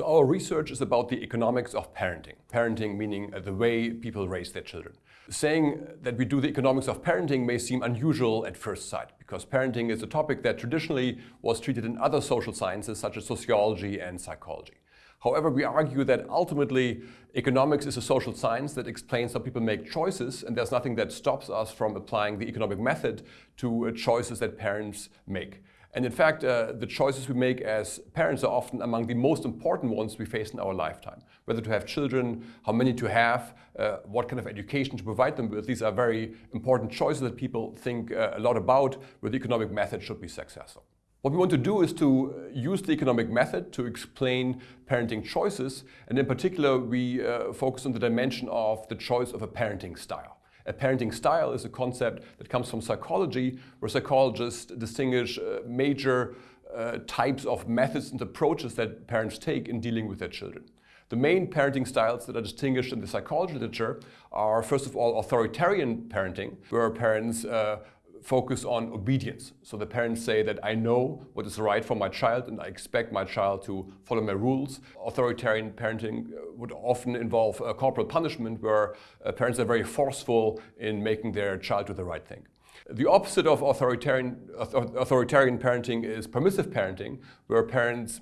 So our research is about the economics of parenting. Parenting meaning uh, the way people raise their children. Saying that we do the economics of parenting may seem unusual at first sight because parenting is a topic that traditionally was treated in other social sciences such as sociology and psychology. However, we argue that ultimately economics is a social science that explains how people make choices and there's nothing that stops us from applying the economic method to uh, choices that parents make. And in fact, uh, the choices we make as parents are often among the most important ones we face in our lifetime. Whether to have children, how many to have, uh, what kind of education to provide them with. These are very important choices that people think uh, a lot about where the economic method should be successful. What we want to do is to uh, use the economic method to explain parenting choices. And in particular, we uh, focus on the dimension of the choice of a parenting style. A parenting style is a concept that comes from psychology, where psychologists distinguish uh, major uh, types of methods and approaches that parents take in dealing with their children. The main parenting styles that are distinguished in the psychology literature are, first of all, authoritarian parenting, where parents uh, focus on obedience. So the parents say that I know what is right for my child and I expect my child to follow my rules. Authoritarian parenting uh, would often involve uh, corporal punishment where uh, parents are very forceful in making their child do the right thing. The opposite of authoritarian, authoritarian parenting is permissive parenting, where parents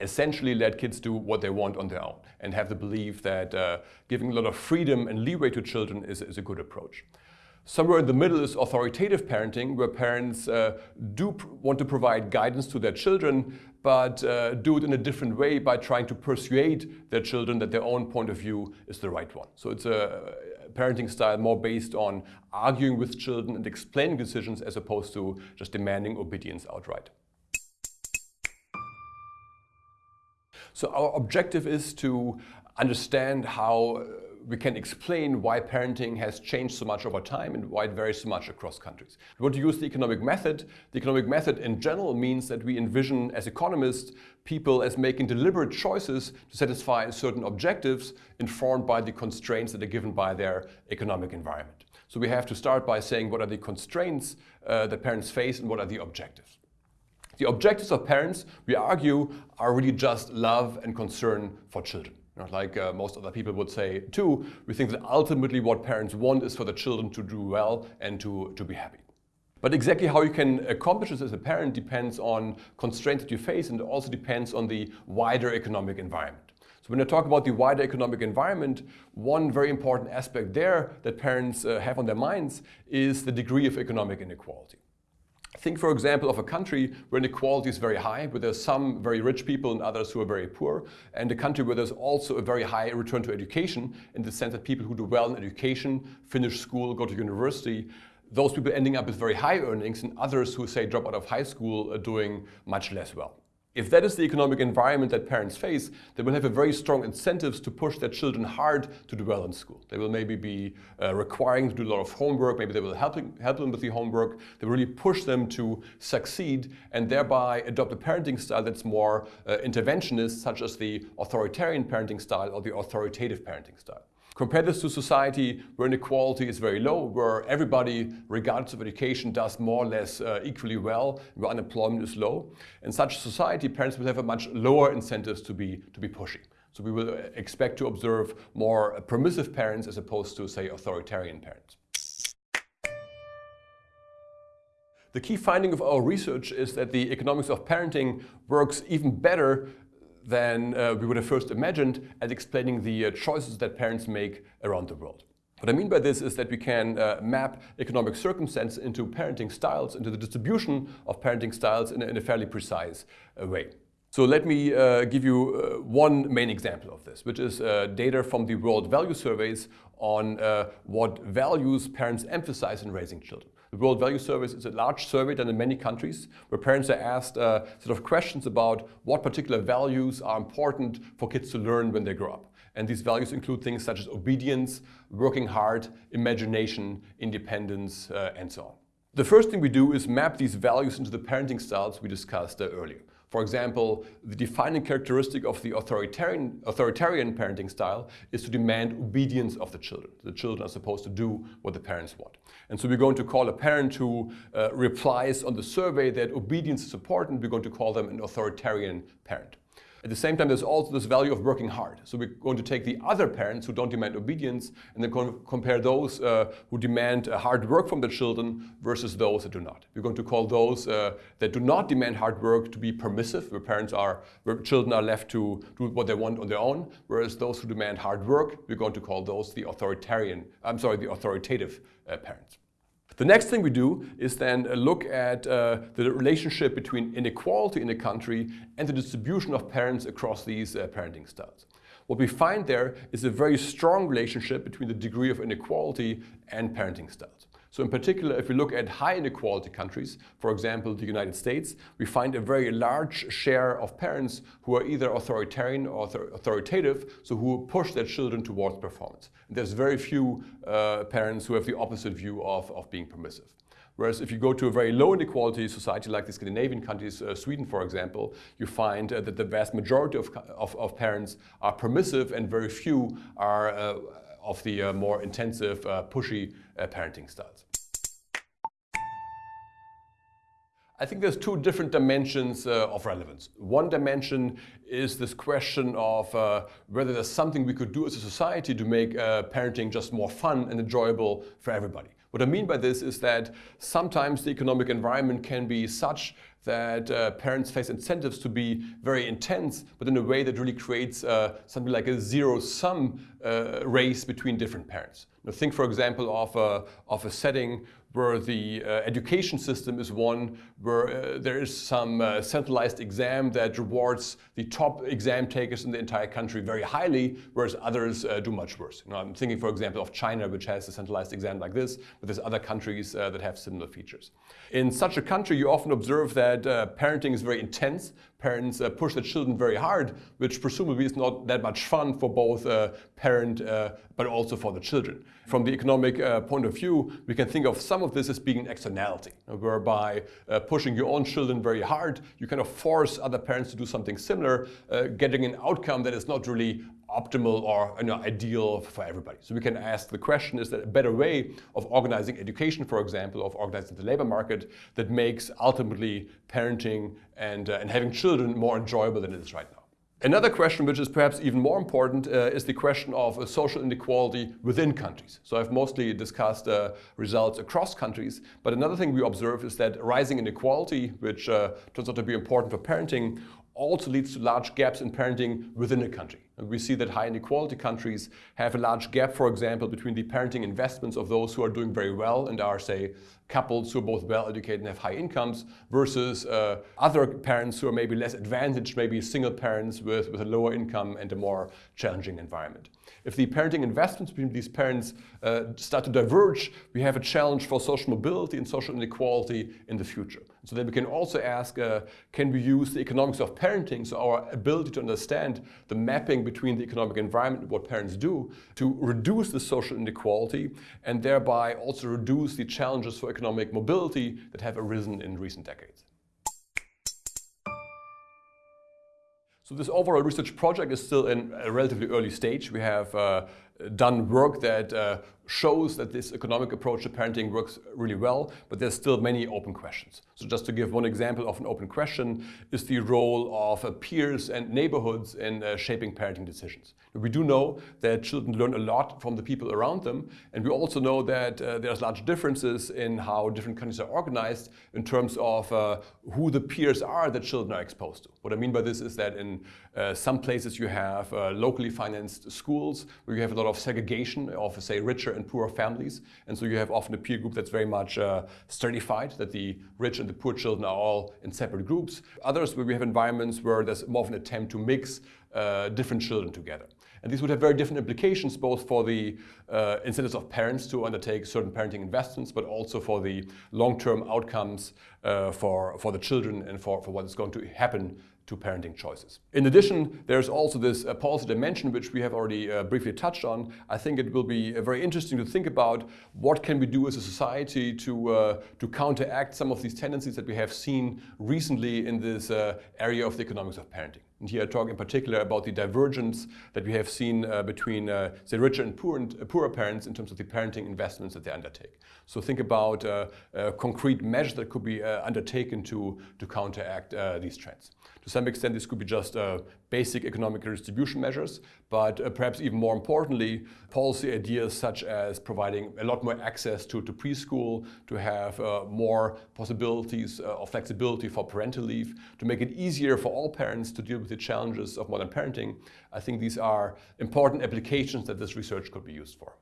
essentially let kids do what they want on their own and have the belief that uh, giving a lot of freedom and leeway to children is, is a good approach. Somewhere in the middle is authoritative parenting, where parents uh, do want to provide guidance to their children, but uh, do it in a different way by trying to persuade their children that their own point of view is the right one. So it's a parenting style more based on arguing with children and explaining decisions as opposed to just demanding obedience outright. So our objective is to understand how we can explain why parenting has changed so much over time and why it varies so much across countries. We want to use the economic method. The economic method in general means that we envision as economists people as making deliberate choices to satisfy certain objectives informed by the constraints that are given by their economic environment. So we have to start by saying what are the constraints uh, that parents face and what are the objectives. The objectives of parents, we argue, are really just love and concern for children. Know, like uh, most other people would say too, we think that ultimately what parents want is for the children to do well and to, to be happy. But exactly how you can accomplish this as a parent depends on constraints that you face and also depends on the wider economic environment. So when I talk about the wider economic environment, one very important aspect there that parents uh, have on their minds is the degree of economic inequality. Think, for example, of a country where inequality is very high, where there's some very rich people and others who are very poor, and a country where there's also a very high return to education in the sense that people who do well in education, finish school, go to university, those people ending up with very high earnings and others who say drop out of high school are doing much less well. If that is the economic environment that parents face, they will have a very strong incentives to push their children hard to do well in school. They will maybe be uh, requiring to do a lot of homework, maybe they will help, help them with the homework. They will really push them to succeed and thereby adopt a parenting style that's more uh, interventionist, such as the authoritarian parenting style or the authoritative parenting style. Compare this to society where inequality is very low, where everybody, regardless of education, does more or less uh, equally well, where unemployment is low. In such a society, parents will have a much lower incentives to be, to be pushy. So we will uh, expect to observe more permissive parents as opposed to, say, authoritarian parents. The key finding of our research is that the economics of parenting works even better than uh, we would have first imagined at explaining the uh, choices that parents make around the world. What I mean by this is that we can uh, map economic circumstance into parenting styles, into the distribution of parenting styles in a, in a fairly precise uh, way. So let me uh, give you uh, one main example of this, which is data from the World Value Surveys on what values parents emphasize in raising children. The World Value Survey is a large survey done in many countries where parents are asked uh, sort of questions about what particular values are important for kids to learn when they grow up. And these values include things such as obedience, working hard, imagination, independence, uh, and so on. The first thing we do is map these values into the parenting styles we discussed uh, earlier. For example, the defining characteristic of the authoritarian, authoritarian parenting style is to demand obedience of the children. The children are supposed to do what the parents want. And so we're going to call a parent who uh, replies on the survey that obedience is important, we're going to call them an authoritarian parent. At the same time, there's also this value of working hard. So we're going to take the other parents who don't demand obedience and then compare those uh, who demand uh, hard work from their children versus those that do not. We're going to call those uh, that do not demand hard work to be permissive, where parents are, where children are left to do what they want on their own, whereas those who demand hard work, we're going to call those the authoritarian, I'm sorry, the authoritative uh, parents. The next thing we do is then look at uh, the relationship between inequality in a country and the distribution of parents across these uh, parenting styles. What we find there is a very strong relationship between the degree of inequality and parenting styles. So in particular, if we look at high inequality countries, for example, the United States, we find a very large share of parents who are either authoritarian or authoritative, so who push their children towards performance. And there's very few uh, parents who have the opposite view of, of being permissive. Whereas if you go to a very low inequality society like the Scandinavian countries, uh, Sweden for example, you find uh, that the vast majority of, of, of, parents are permissive and very few are uh, of the uh, more intensive, uh, pushy uh, parenting styles. I think there's two different dimensions uh, of relevance. One dimension is this question of uh, whether there's something we could do as a society to make uh, parenting just more fun and enjoyable for everybody. What I mean by this is that sometimes the economic environment can be such that uh, parents face incentives to be very intense, but in a way that really creates uh, something like a zero-sum uh, race between different parents. Now think, for example, of a, of a setting where the uh, education system is one where uh, there is some uh, centralized exam that rewards the top exam takers in the entire country very highly, whereas others uh, do much worse. You know, I'm thinking, for example, of China, which has a centralized exam like this, but there's other countries uh, that have similar features. In such a country, you often observe that uh, parenting is very intense. Parents push their children very hard, which presumably is not that much fun for both parent but also for the children. From the economic point of view, we can think of some some of this as being an externality, whereby uh, pushing your own children very hard, you kind of force other parents to do something similar, uh, getting an outcome that is not really optimal or you know, ideal for everybody. So we can ask the question, is there a better way of organizing education, for example, of organizing the labor market that makes ultimately parenting and, uh, and having children more enjoyable than it is right now? Another question, which is perhaps even more important, uh, is the question of uh, social inequality within countries. So I've mostly discussed uh, results across countries, but another thing we observe is that rising inequality, which uh, turns out to be important for parenting, also leads to large gaps in parenting within a country. And we see that high inequality countries have a large gap, for example, between the parenting investments of those who are doing very well and are, say, couples who are both well educated and have high incomes versus uh, other parents who are maybe less advantaged, maybe single parents with, with a lower income and a more challenging environment. If the parenting investments between these parents uh, start to diverge, we have a challenge for social mobility and social inequality in the future. So then we can also ask, uh, can we use the economics of parenting, so our ability to understand the mapping between the economic environment and what parents do, to reduce the social inequality and thereby also reduce the challenges for economic mobility that have arisen in recent decades. So this overall research project is still in a relatively early stage. We have uh, done work that uh, shows that this economic approach to parenting works really well, but there's still many open questions. So just to give one example of an open question is the role of uh, peers and neighborhoods in uh, shaping parenting decisions. We do know that children learn a lot from the people around them, and we also know that uh, there's large differences in how different countries are organized in terms of uh, who the peers are that children are exposed to. What I mean by this is that in uh, some places you have locally financed schools where you have a lot of segregation of, say, richer and poorer families. And so you have often a peer group that's very much uh, stratified, that the rich and the poor children are all in separate groups. Others where we have environments where there's more of an attempt to mix uh, different children together. And these would have very different implications both for the uh, incentives of parents to undertake certain parenting investments, but also for the long-term outcomes uh, for, for the children and for, for what is going to happen to parenting choices. In addition, there's also this uh, policy dimension, which we have already uh, briefly touched on. I think it will be uh, very interesting to think about what can we do as a society to, uh, to counteract some of these tendencies that we have seen recently in this uh, area of the economics of parenting. And here I talk in particular about the divergence that we have seen uh, between, uh, richer and poor and, uh, poorer parents in terms of the parenting investments that they undertake. So think about uh, uh, concrete measures that could be undertaken to, to counteract these trends. To some extent, this could be just uh, basic economic redistribution measures, but uh, perhaps even more importantly, policy ideas such as providing a lot more access to, to preschool, to have uh, more possibilities of flexibility for parental leave, to make it easier for all parents to deal with the challenges of modern parenting, I think these are important applications that this research could be used for.